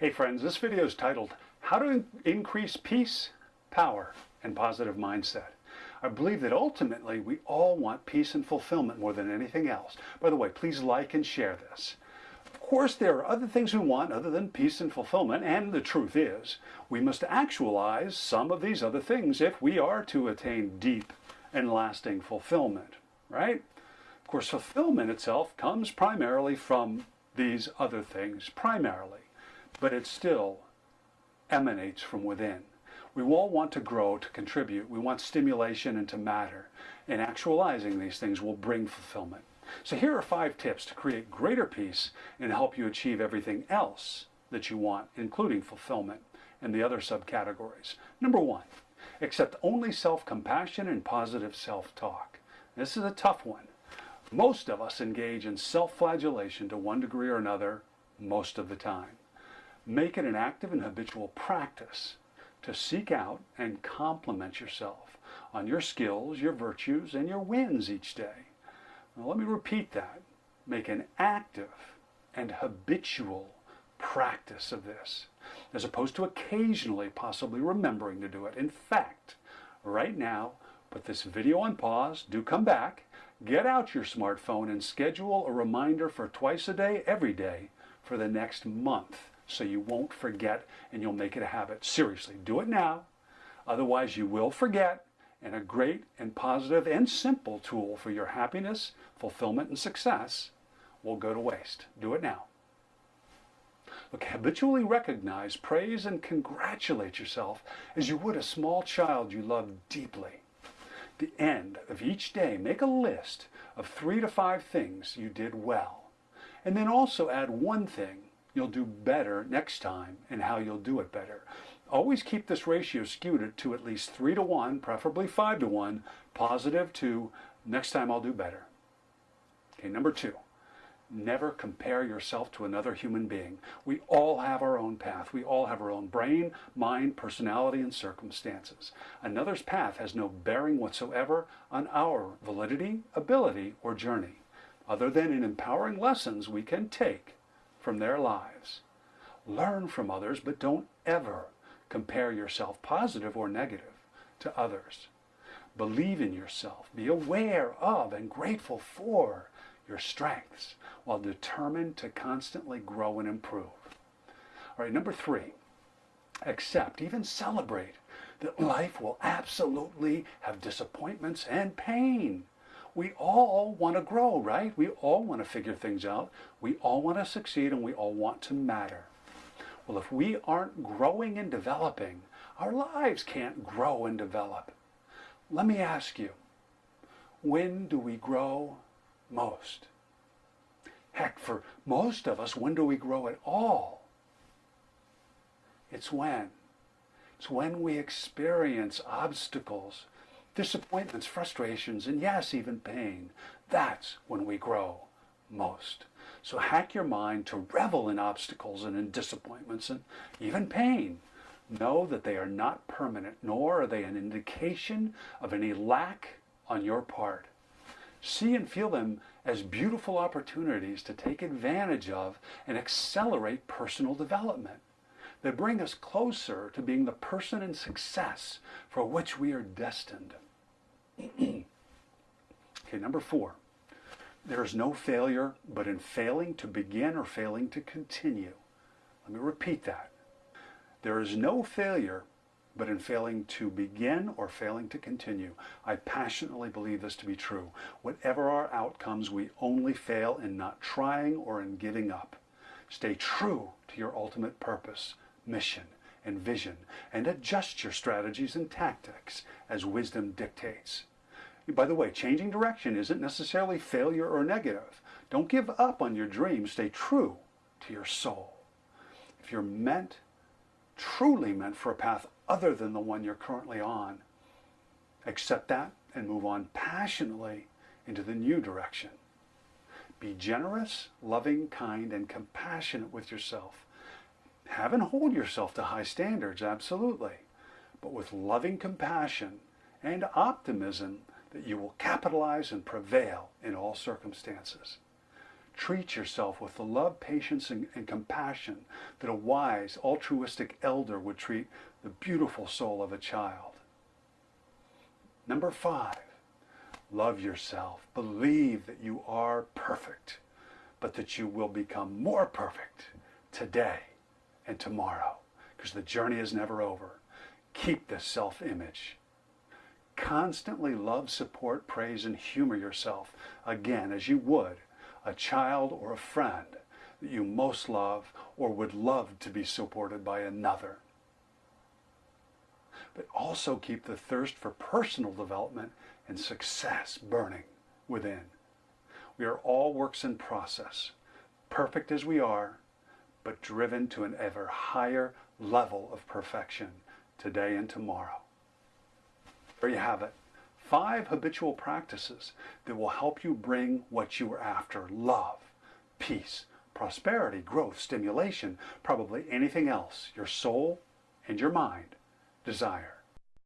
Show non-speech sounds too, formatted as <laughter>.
Hey friends, this video is titled How to Increase Peace, Power, and Positive Mindset. I believe that ultimately we all want peace and fulfillment more than anything else. By the way, please like and share this. Of course, there are other things we want other than peace and fulfillment, and the truth is, we must actualize some of these other things if we are to attain deep and lasting fulfillment, right? Of course, fulfillment itself comes primarily from these other things, primarily but it still emanates from within. We all want to grow, to contribute. We want stimulation and to matter. And actualizing these things will bring fulfillment. So here are five tips to create greater peace and help you achieve everything else that you want, including fulfillment and the other subcategories. Number one, accept only self-compassion and positive self-talk. This is a tough one. Most of us engage in self-flagellation to one degree or another most of the time. Make it an active and habitual practice to seek out and compliment yourself on your skills, your virtues, and your wins each day. Now, let me repeat that. Make an active and habitual practice of this, as opposed to occasionally possibly remembering to do it. In fact, right now, put this video on pause, do come back, get out your smartphone and schedule a reminder for twice a day, every day, for the next month so you won't forget and you'll make it a habit. Seriously, do it now. Otherwise, you will forget, and a great and positive and simple tool for your happiness, fulfillment, and success will go to waste. Do it now. Look, habitually recognize, praise, and congratulate yourself as you would a small child you love deeply. At the end of each day, make a list of three to five things you did well. And then also add one thing you'll do better next time and how you'll do it better. Always keep this ratio skewed to at least 3 to 1, preferably 5 to 1, positive to next time I'll do better. Okay, number two, never compare yourself to another human being. We all have our own path. We all have our own brain, mind, personality, and circumstances. Another's path has no bearing whatsoever on our validity, ability, or journey, other than in empowering lessons we can take from their lives. Learn from others, but don't ever compare yourself, positive or negative, to others. Believe in yourself. Be aware of and grateful for your strengths while determined to constantly grow and improve. All right, number three, accept, even celebrate that life will absolutely have disappointments and pain. We all want to grow, right? We all want to figure things out. We all want to succeed and we all want to matter. Well, if we aren't growing and developing, our lives can't grow and develop. Let me ask you, when do we grow most? Heck, for most of us, when do we grow at all? It's when. It's when we experience obstacles disappointments, frustrations, and yes, even pain. That's when we grow most. So hack your mind to revel in obstacles and in disappointments and even pain. Know that they are not permanent, nor are they an indication of any lack on your part. See and feel them as beautiful opportunities to take advantage of and accelerate personal development. They bring us closer to being the person and success for which we are destined. <clears throat> okay, number four. There is no failure but in failing to begin or failing to continue. Let me repeat that. There is no failure but in failing to begin or failing to continue. I passionately believe this to be true. Whatever our outcomes, we only fail in not trying or in giving up. Stay true to your ultimate purpose mission, and vision, and adjust your strategies and tactics as wisdom dictates. By the way, changing direction isn't necessarily failure or negative. Don't give up on your dreams. Stay true to your soul. If you're meant, truly meant for a path other than the one you're currently on, accept that and move on passionately into the new direction. Be generous, loving, kind, and compassionate with yourself have and hold yourself to high standards, absolutely, but with loving compassion and optimism that you will capitalize and prevail in all circumstances. Treat yourself with the love, patience, and, and, compassion that a wise, altruistic elder would treat the beautiful soul of a child. Number five, love yourself. Believe that you are perfect, but that you will become more perfect today and tomorrow because the journey is never over. Keep this self-image. Constantly love, support, praise, and humor yourself again as you would a child or a friend that you most love or would love to be supported by another. But also keep the thirst for personal development and success burning within. We are all works in process, perfect as we are, but driven to an ever higher level of perfection today and tomorrow. There you have it five habitual practices that will help you bring what you are after love, peace, prosperity, growth, stimulation, probably anything else your soul and your mind desire.